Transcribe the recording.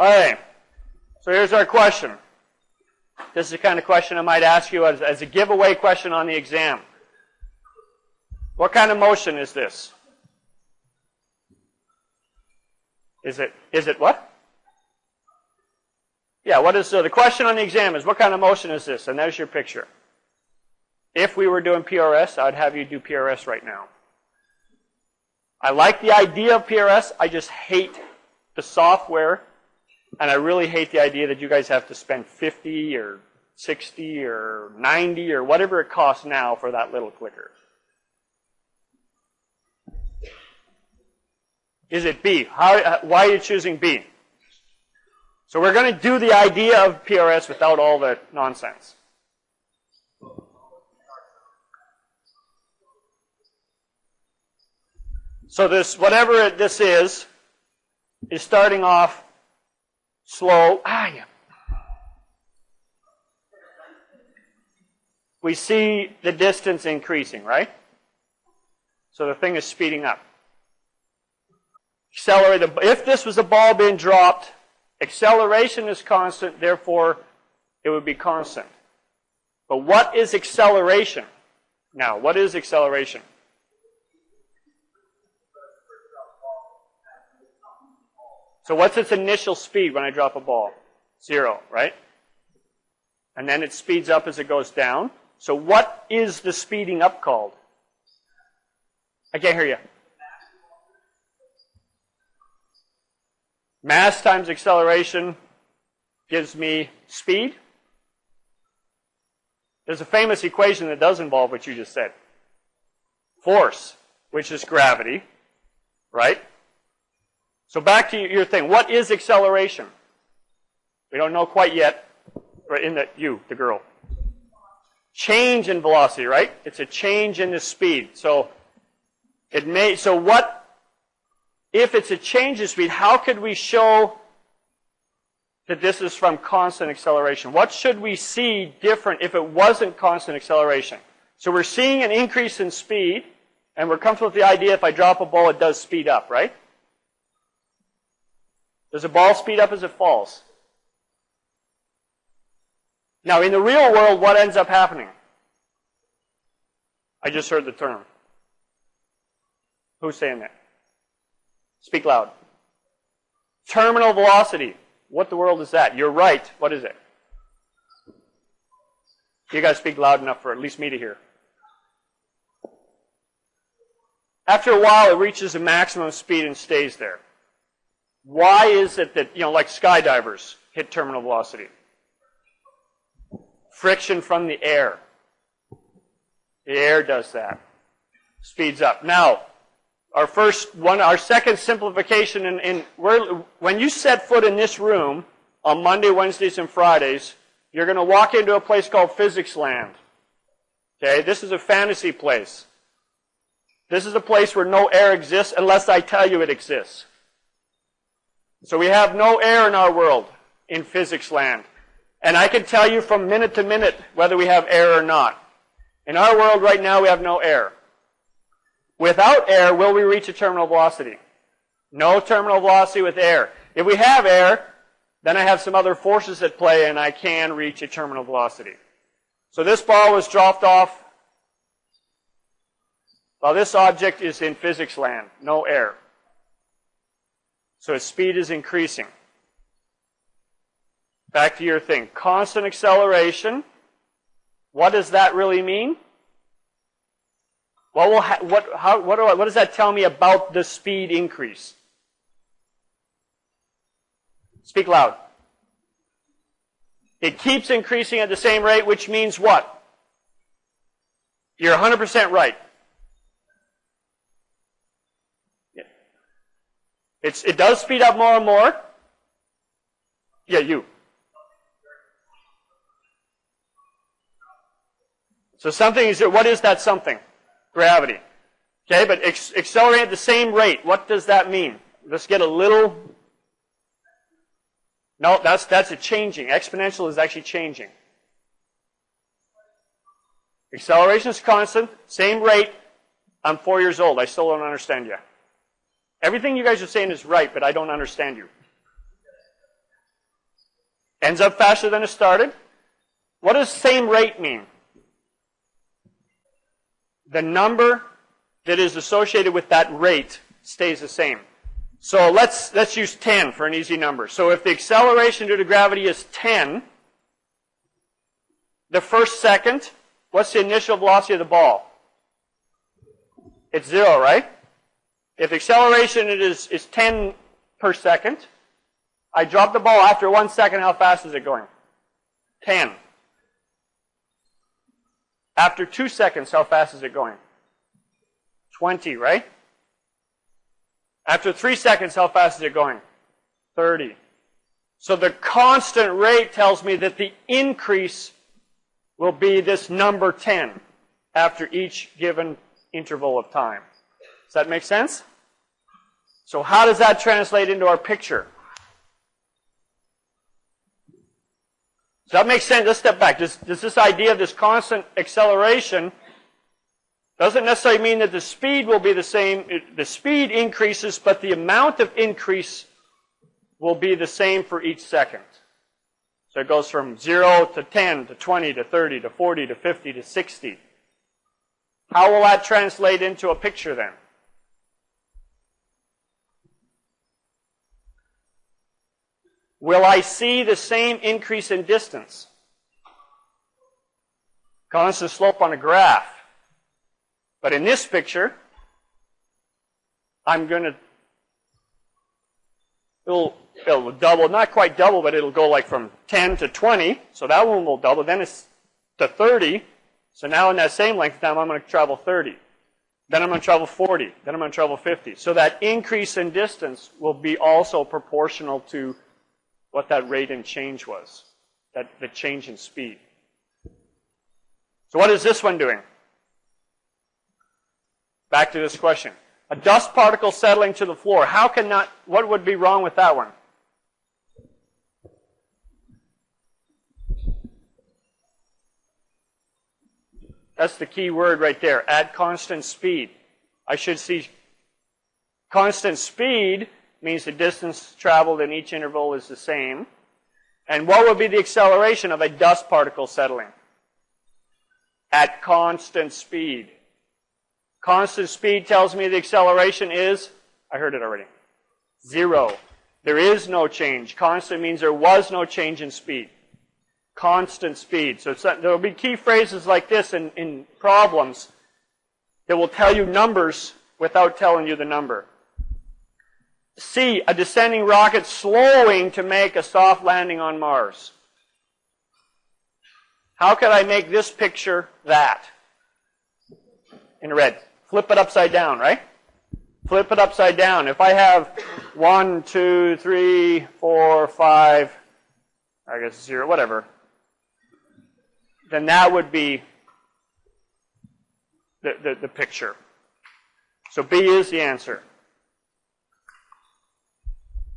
All right. So here's our question. This is the kind of question I might ask you as, as a giveaway question on the exam. What kind of motion is this? Is it, is it what? Yeah, what is, so the question on the exam is what kind of motion is this? And there's your picture. If we were doing PRS, I'd have you do PRS right now. I like the idea of PRS, I just hate the software, and I really hate the idea that you guys have to spend 50 or 60 or 90 or whatever it costs now for that little clicker. Is it B? How, uh, why are you choosing B? So we're going to do the idea of PRS without all the nonsense. So this, whatever this is, is starting off slow. Ah, yeah. We see the distance increasing, right? So the thing is speeding up. Accelerate. If this was a ball being dropped, acceleration is constant, therefore it would be constant. But what is acceleration? Now, what is acceleration? So what's its initial speed when I drop a ball? Zero, right? And then it speeds up as it goes down. So what is the speeding up called? I can't hear you. Mass times acceleration gives me speed. There's a famous equation that does involve what you just said. Force, which is gravity, right? So back to your thing. What is acceleration? We don't know quite yet. Right in that you, the girl. Change in velocity, right? It's a change in the speed. So it may so what if it's a change in speed, how could we show that this is from constant acceleration? What should we see different if it wasn't constant acceleration? So we're seeing an increase in speed, and we're comfortable with the idea if I drop a ball, it does speed up, right? Does a ball speed up as it falls? Now, in the real world, what ends up happening? I just heard the term. Who's saying that? Speak loud. Terminal velocity. What the world is that? You're right. What is it? You guys speak loud enough for at least me to hear. After a while, it reaches a maximum speed and stays there. Why is it that, you know, like skydivers hit terminal velocity? Friction from the air. The air does that. Speeds up. Now, our first one, our second simplification in, in when you set foot in this room on Monday, Wednesdays, and Fridays, you're going to walk into a place called Physics Land. Okay, this is a fantasy place. This is a place where no air exists unless I tell you it exists. So we have no air in our world in physics land. And I can tell you from minute to minute whether we have air or not. In our world right now, we have no air. Without air, will we reach a terminal velocity? No terminal velocity with air. If we have air, then I have some other forces at play and I can reach a terminal velocity. So this ball was dropped off. Well, this object is in physics land, no air. So its speed is increasing. Back to your thing. Constant acceleration. What does that really mean? What, will ha- what, how, what, I, what does that tell me about the speed increase? Speak loud. It keeps increasing at the same rate, which means what? You're 100% right. It's, it does speed up more and more. Yeah, you. So something is, what is that something? Gravity. Okay, but accelerate at the same rate. What does that mean? Let's get a little. No, that's, that's a changing. Exponential is actually changing. Acceleration is constant, same rate. I'm four years old. I still don't understand you. Everything you guys are saying is right, but I don't understand you. Ends up faster than it started. What does same rate mean? The number that is associated with that rate stays the same. So let's, let's use 10 for an easy number. So if the acceleration due to gravity is 10, the first second, what's the initial velocity of the ball? It's zero, right? If acceleration is, is 10 per second, I drop the ball after one second, how fast is it going? 10. After two seconds, how fast is it going? 20, right? After three seconds, how fast is it going? 30. So the constant rate tells me that the increase will be this number 10 after each given interval of time. Does that make sense? So how does that translate into our picture? Does that make sense? Let's step back. Does, does this idea of this constant acceleration doesn't necessarily mean that the speed will be the same. It, the speed increases, but the amount of increase will be the same for each second. So it goes from 0 to 10 to 20 to 30 to 40 to 50 to 60. How will that translate into a picture then? Will I see the same increase in distance? Constant slope on a graph. But in this picture, I'm going to, it'll, it'll double, not quite double, but it'll go like from 10 to 20. So that one will double. Then it's to 30. So now in that same length of time, I'm going to travel 30. Then I'm going to travel 40. Then I'm going to travel 50. So that increase in distance will be also proportional to what that rate in change was. That the change in speed. So what is this one doing? Back to this question. A dust particle settling to the floor. How can not, what would be wrong with that one? That's the key word right there. At constant speed. I should see constant speed means the distance traveled in each interval is the same. And what would be the acceleration of a dust particle settling? At constant speed. Constant speed tells me the acceleration is, I heard it already, zero. There is no change. Constant means there was no change in speed. Constant speed. So there will be key phrases like this in, in problems that will tell you numbers without telling you the number. C, a descending rocket slowing to make a soft landing on Mars. How could I make this picture that? In red. Flip it upside down, right? Flip it upside down. If I have one, two, three, four, five, I guess zero, whatever, then that would be the, the, the picture. So B is the answer.